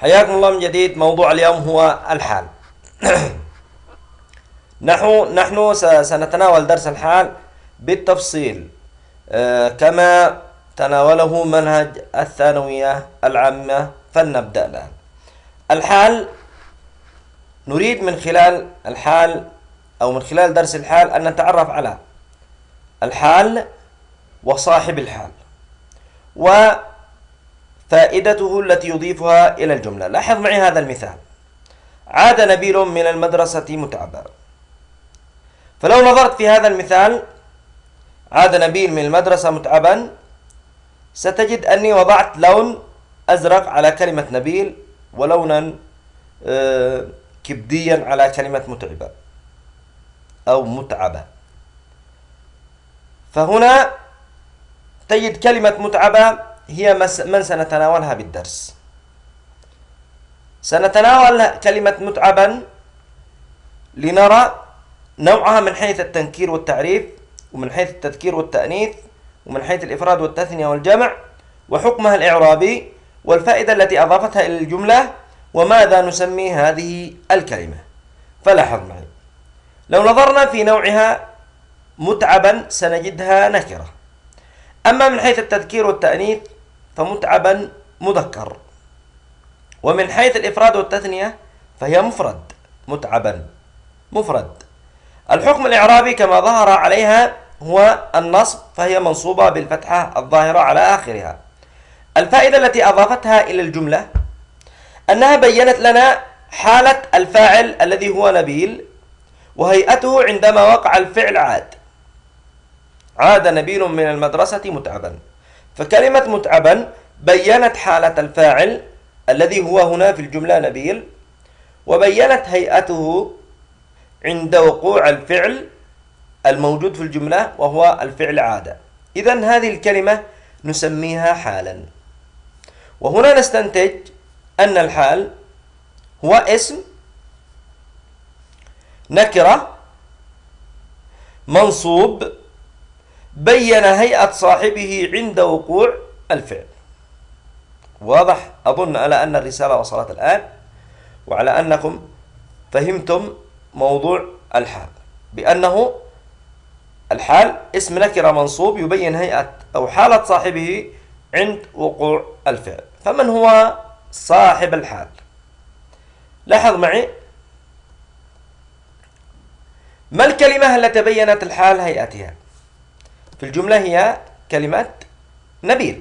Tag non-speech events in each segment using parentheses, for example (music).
حياكم الله من جديد. موضوع اليوم هو الحال. (clears throat) نحن نحن سنتناول درس الحال بالتفصيل. آه، كما تناوله منهج الثانوية العامة فلنبدأ الآن. الحال نريد من خلال الحال أو من خلال درس الحال أن نتعرف على الحال وصاحب الحال. وفائدته التي يضيفها إلى الجملة. لاحظ معي هذا المثال. عاد نبيل من المدرسة متعبا. فلو نظرت في هذا المثال عاد نبيل من المدرسة متعبا ستجد أني وضعت لون أزرق على كلمة نبيل ولونا آه، كبديا على كلمة متعبة أو متعبة فهنا تجد كلمة متعبة هي من سنتناولها بالدرس. سنتناول كلمة متعبا لنرى نوعها من حيث التنكير والتعريف ومن حيث التذكير والتأنيث ومن حيث الإفراد والتثنية والجمع وحكمها الإعرابي والفائدة التي أضافتها إلى الجملة وماذا نسمي هذه الكلمة. فلاحظ معي لو نظرنا في نوعها متعبا سنجدها نكرة. أما من حيث التذكير والتأنيث فمتعبا مذكر. ومن حيث الإفراد والتثنية فهي مفرد متعبا مفرد. الحكم الإعرابي كما ظهر عليها هو النصب فهي منصوبة بالفتحة الظاهرة على آخرها. الفائدة التي أضافتها إلى الجملة أنها بينت لنا حالة الفاعل الذي هو نبيل وهيئته عندما وقع الفعل عاد. عاد نبيل من المدرسة متعبا. فكلمة متعبا بينت حالة الفاعل الذي هو هنا في الجملة نبيل وبينت هيئته عند وقوع الفعل الموجود في الجملة وهو الفعل عادة. إذا هذه الكلمة نسميها حالا. وهنا نستنتج أن الحال هو اسم نكرة منصوب بين هيئة صاحبه عند وقوع الفعل. واضح؟ أظن على أن الرسالة وصلت الآن وعلى أنكم فهمتم موضوع الحال. بأنه الحال اسم نكرة منصوب يبين هيئة أو حالة صاحبه عند وقوع الفعل. فمن هو صاحب الحال؟ لاحظ معي. ما الكلمة التي بينت الحال هيئتها؟ الجملة هي كلمة نبيل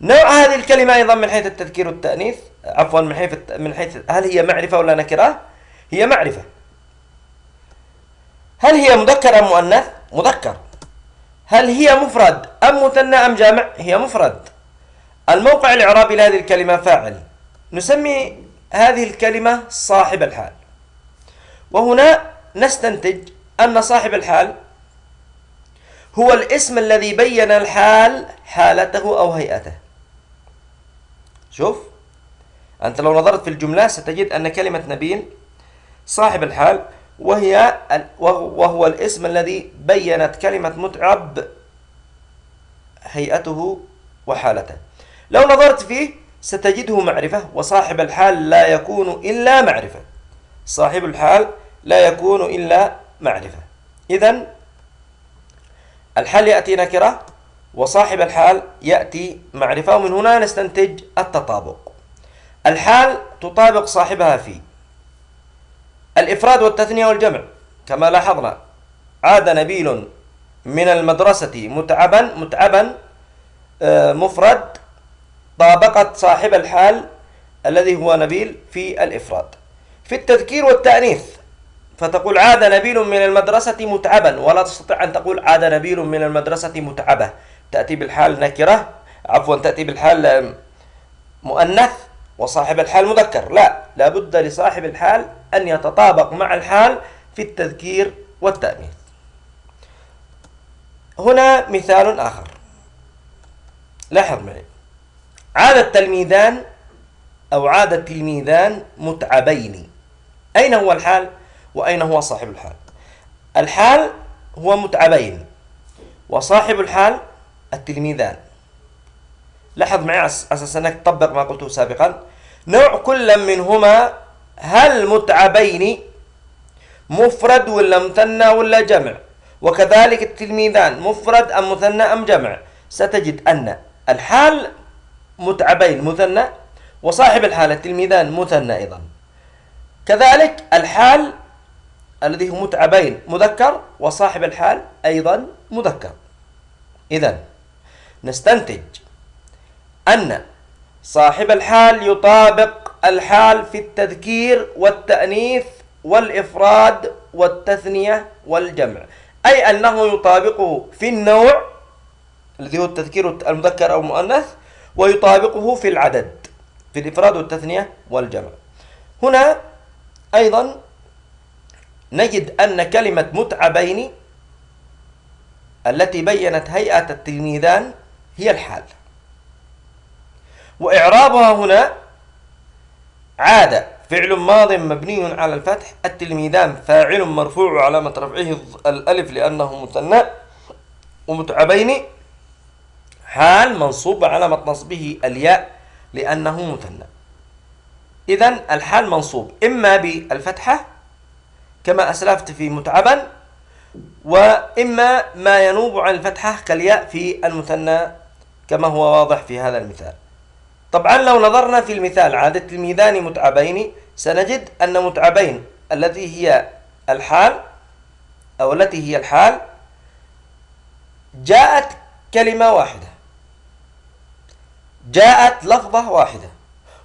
نوع هذه الكلمة أيضا من حيث التذكير والتأنيث عفوا من حيث من حيث هل هي معرفة ولا نكرة؟ هي معرفة هل هي مذكر أم مؤنث؟ مذكر هل هي مفرد أم مثنى أم جامع؟ هي مفرد الموقع الإعرابي لهذه الكلمة فاعل نسمي هذه الكلمة صاحب الحال وهنا نستنتج أن صاحب الحال هو الاسم الذي بين الحال حالته أو هيئته. شوف أنت لو نظرت في الجملة ستجد أن كلمة نبيل صاحب الحال وهي وهو الاسم الذي بينت كلمة متعب هيئته وحالته. لو نظرت فيه ستجده معرفة وصاحب الحال لا يكون إلا معرفة. صاحب الحال لا يكون إلا معرفة. إذا الحال يأتي نكرة وصاحب الحال يأتي معرفة ومن هنا نستنتج التطابق. الحال تطابق صاحبها في الإفراد والتثنية والجمع. كما لاحظنا عاد نبيل من المدرسة متعبا متعبا آه، مفرد طابقت صاحب الحال الذي هو نبيل في الإفراد. في التذكير والتأنيث فتقول عاد نبيل من المدرسة متعبا ولا تستطيع أن تقول عاد نبيل من المدرسة متعبة تأتي بالحال نكرة عفوا تأتي بالحال مؤنث وصاحب الحال مذكر. لا لابد لصاحب الحال أن يتطابق مع الحال في التذكير والتأنيث. هنا مثال آخر. لاحظ معي. عاد التلميذان أو عاد التلميذان متعبين. أين هو الحال؟ وأين هو صاحب الحال؟ الحال هو متعبين وصاحب الحال التلميذان. لاحظ معي أساس أنك تطبق ما قلته سابقا. نوع كل منهما هل متعبين مفرد ولا مثنى ولا جمع؟ وكذلك التلميذان مفرد أم مثنى أم جمع؟ ستجد أن الحال متعبين مثنى وصاحب الحال التلميذان مثنى أيضا. كذلك الحال الذي هو متعبين مذكر وصاحب الحال أيضا مذكر. إذا نستنتج أن صاحب الحال يطابق الحال في التذكير والتأنيث والإفراد والتثنية والجمع. أي أنه يطابقه في النوع الذي هو التذكير المذكر أو المؤنث ويطابقه في العدد في الإفراد والتثنية والجمع. هنا أيضا نجد أن كلمة متعبين التي بينت هيئة التلميذان هي الحال. وإعرابها هنا عاد فعل ماض مبني على الفتح التلميذان فاعل مرفوع علامة رفعه الألف لأنه مثنى. ومتعبين حال منصوب علامة نصبه الياء لأنه مثنى. إذا الحال منصوب. إما بالفتحة كما أسلفت في متعبا وإما ما ينوب عن الفتحة كالياء في المثنى كما هو واضح في هذا المثال. طبعا لو نظرنا في المثال عادة الميزان متعبين سنجد أن متعبين التي هي الحال أو التي هي الحال جاءت كلمة واحدة. جاءت لفظة واحدة.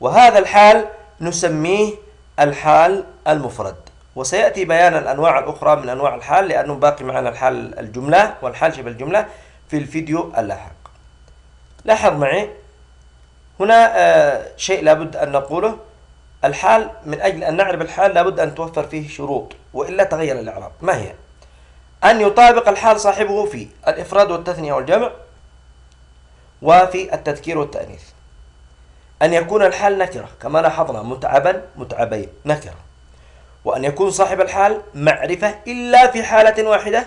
وهذا الحال نسميه الحال المفرد. وسيأتي بيان الأنواع الأخرى من أنواع الحال لأنه باقي معنا الحال الجملة والحال شبه الجملة في الفيديو اللاحق. لاحظ معي هنا آه، شيء لابد أن نقوله. الحال من أجل أن نعرف الحال لابد أن توفر فيه شروط وإلا تغير الإعراب. ما هي؟ أن يطابق الحال صاحبه في الإفراد والتثنية والجمع وفي التذكير والتأنيث. أن يكون الحال نكرة كما لاحظنا متعبا متعبين نكرة. وأن يكون صاحب الحال معرفة إلا في حالة واحدة.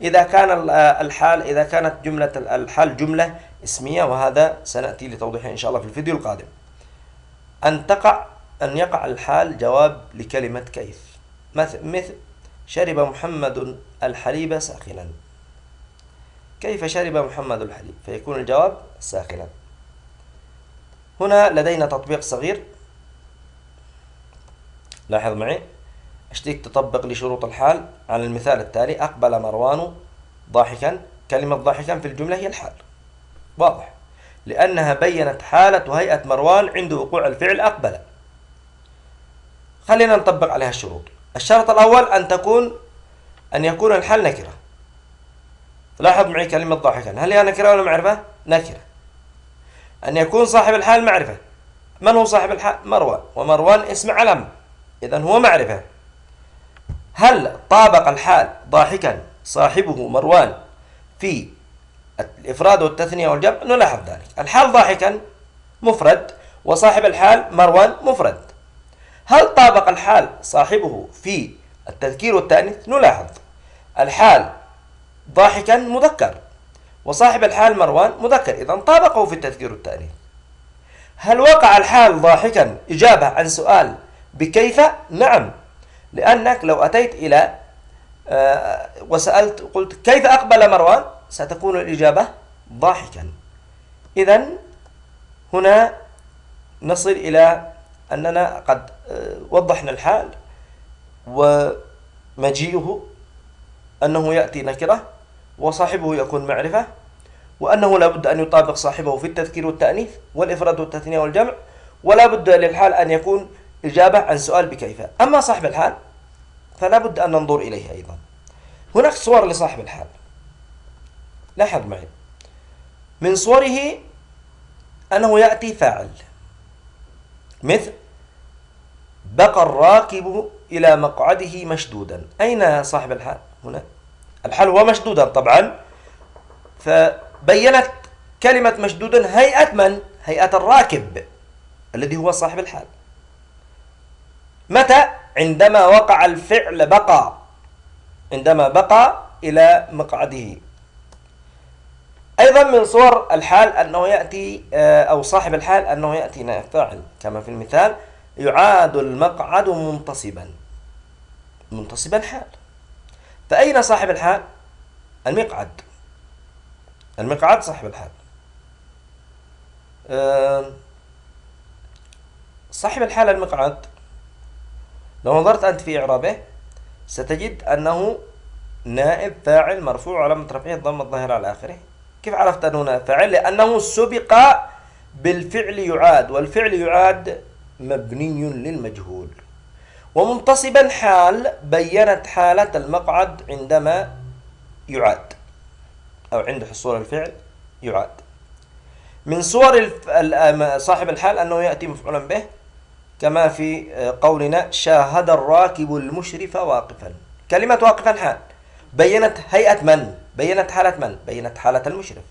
إذا كان الحال إذا كانت جملة الحال جملة اسمية وهذا سنأتي لتوضيحه إن شاء الله في الفيديو القادم. أن تقع أن يقع الحال جواب لكلمة كيف. مثل شرب محمد الحليب ساخنا. كيف شرب محمد الحليب؟ فيكون الجواب ساخنا. هنا لدينا تطبيق صغير. لاحظ معي؟ أشتيك تطبق لشروط الحال. على المثال التالي أقبل مروان ضاحكا. كلمة ضاحكا في الجملة هي الحال. واضح. لأنها بينت حالة وهيئة مروان عند وقوع الفعل أقبل. خلينا نطبق عليها الشروط. الشرط الأول أن تكون أن يكون الحال نكرة. لاحظ معي كلمة ضاحكا. هل هي نكرة ولا معرفة؟ نكرة. أن يكون صاحب الحال معرفة. من هو صاحب الحال؟ مروان. ومروان اسم علم إذا هو معرفة. هل طابق الحال ضاحكا صاحبه مروان في الإفراد والتثنية والجمع؟ نلاحظ ذلك. الحال ضاحكا مفرد وصاحب الحال مروان مفرد. هل طابق الحال صاحبه في التذكير والتأنيث؟ نلاحظ. الحال ضاحكا مذكر وصاحب الحال مروان مذكر. إذا طابقه في التذكير والتأنيث. هل وقع الحال ضاحكا؟ إجابة عن سؤال بكيف؟ نعم. لأنك لو أتيت إلى آه، وسألت قلت كيف أقبل مروان؟ ستكون الإجابة ضاحكا. إذا هنا نصل إلى أننا قد آه، وضحنا الحال ومجيئه أنه يأتي نكرة وصاحبه يكون معرفة وأنه لا بد أن يطابق صاحبه في التذكير والتأنيث والإفراد والتثنية والجمع ولا بد للحال أن يكون إجابة عن سؤال بكيف. أما صاحب الحال فلا بد أن ننظر إليه أيضا. هناك صور لصاحب الحال. لاحظ معي. من صوره أنه يأتي فاعل. مثل بقى الراكب إلى مقعده مشدودا. أين صاحب الحال؟ هنا. الحال هو مشدودا طبعا. فبينت كلمة مشدودا هيئة من؟ هيئة الراكب الذي هو صاحب الحال. متى؟ عندما وقع الفعل بقى. عندما بقى إلى مقعده. أيضا من صور الحال أنه يأتي آه، أو صاحب الحال أنه يأتي نائب فاعل. كما في المثال يعاد المقعد منتصبا. منتصبا حال. فأين صاحب الحال؟ المقعد. المقعد صاحب الحال. آه، صاحب الحال المقعد. لو نظرت أنت في إعرابه ستجد أنه نائب فاعل مرفوع على رفعه الضم الظاهر على آخره. كيف عرفت أنه نائب فاعل؟ لأنه سبق بالفعل يعاد والفعل يعاد مبني للمجهول. ومنتصبا حال بينت حالة المقعد عندما يعاد أو عند حصول الفعل يعاد. من صور صاحب الحال أنه يأتي مفعولا به كما في قولنا شاهد الراكب المشرف واقفا كلمة واقفا حال بينت هيئة من؟ بينت حالة من؟ بينت حالة المشرف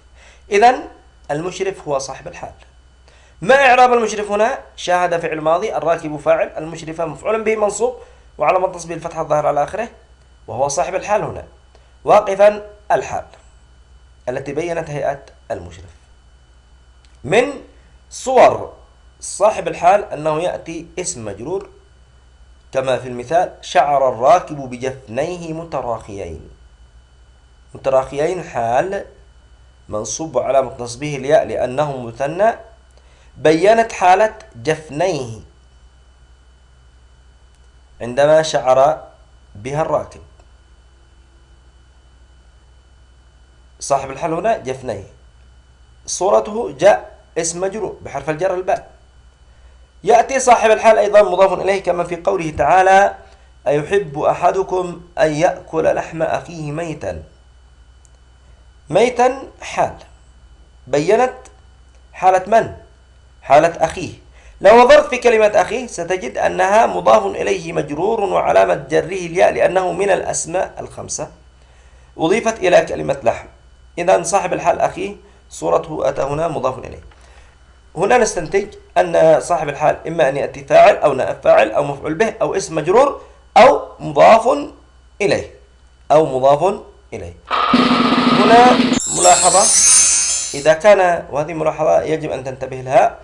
إذا المشرف هو صاحب الحال ما إعراب المشرف هنا؟ شاهد فعل ماضي الراكب فاعل المشرف مفعول به منصوب وعلى تصبيح الفتحة الظاهر على آخره وهو صاحب الحال هنا واقفا الحال التي بينت هيئة المشرف من صور صاحب الحال أنه يأتي اسم مجرور كما في المثال شعر الراكب بجفنيه متراخيين. متراخيين حال منصوب علامة نصبه الياء لأنه مثنى بينت حالة جفنيه عندما شعر بها الراكب. صاحب الحال هنا جفنيه. صورته جاء اسم مجرور بحرف الجر الباء. يأتي صاحب الحال أيضا مضاف إليه كما في قوله تعالى أيحب أحدكم أن يأكل لحم أخيه ميتا. ميتا حال. بينت حالة من؟ حالة أخيه. لو نظرت في كلمة أخيه ستجد أنها مضاف إليه مجرور وعلامة جره الياء لأنه من الأسماء الخمسة. أضيفت إلى كلمة لحم. إذا صاحب الحال أخيه صورته أتى هنا مضاف إليه. هنا نستنتج أن صاحب الحال إما أن يأتي فاعل أو نائب فاعل أو مفعول به أو اسم مجرور أو مضاف إليه أو مضاف إليه. هنا ملاحظة. إذا كان وهذه ملاحظة يجب أن تنتبه لها.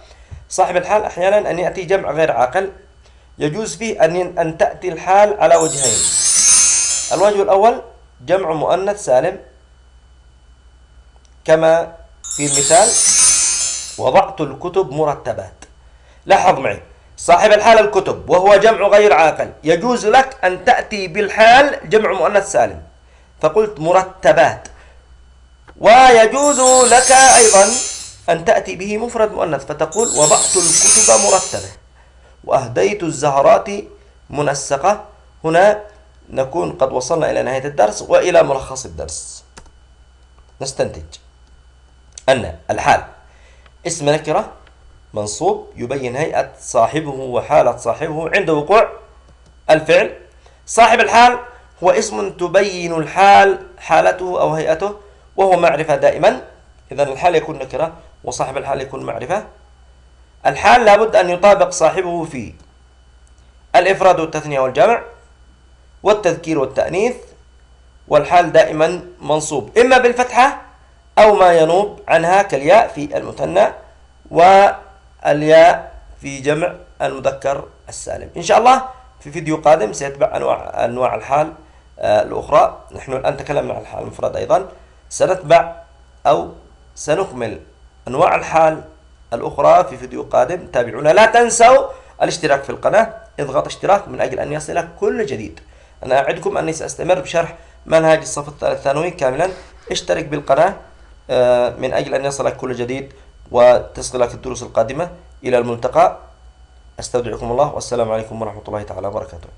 صاحب الحال أحيانا أن يأتي جمع غير عاقل. يجوز فيه أن أن تأتي الحال على وجهين. الوجه الأول جمع مؤنث سالم كما في المثال. وضعت الكتب مرتبات. لاحظ معي صاحب الحال الكتب وهو جمع غير عاقل يجوز لك أن تأتي بالحال جمع مؤنث سالم. فقلت مرتبات. ويجوز لك أيضا أن تأتي به مفرد مؤنث فتقول وضعت الكتب مرتبة. وأهديت الزهرات منسقة. هنا نكون قد وصلنا إلى نهاية الدرس وإلى ملخص الدرس. نستنتج. أن الحال اسم نكرة منصوب يبين هيئة صاحبه وحالة صاحبه عند وقوع الفعل. صاحب الحال هو اسم تبين الحال حالته أو هيئته وهو معرفة دائما. إذا الحال يكون نكرة وصاحب الحال يكون معرفة. الحال لابد أن يطابق صاحبه في الإفراد والتثنية والجمع والتذكير والتأنيث والحال دائما منصوب. إما بالفتحة أو ما ينوب عنها كالياء في المثنى والياء في جمع المذكر السالم. إن شاء الله في فيديو قادم سيتبع أنواع أنواع الحال آه، الأخرى. نحن الآن تكلمنا عن الحال المفرد أيضا. سنتبع أو سنكمل أنواع الحال الأخرى في فيديو قادم. تابعونا. لا تنسوا الاشتراك في القناة. اضغط اشتراك من أجل أن يصلك كل جديد. أنا أعدكم أني سأستمر بشرح منهج الصف الثالث الثانوي كاملا. اشترك بالقناة. من أجل أن يصلك كل جديد وتصلك الدروس القادمة إلى الملتقى. أستودعكم الله والسلام عليكم ورحمة الله تعالى وبركاته.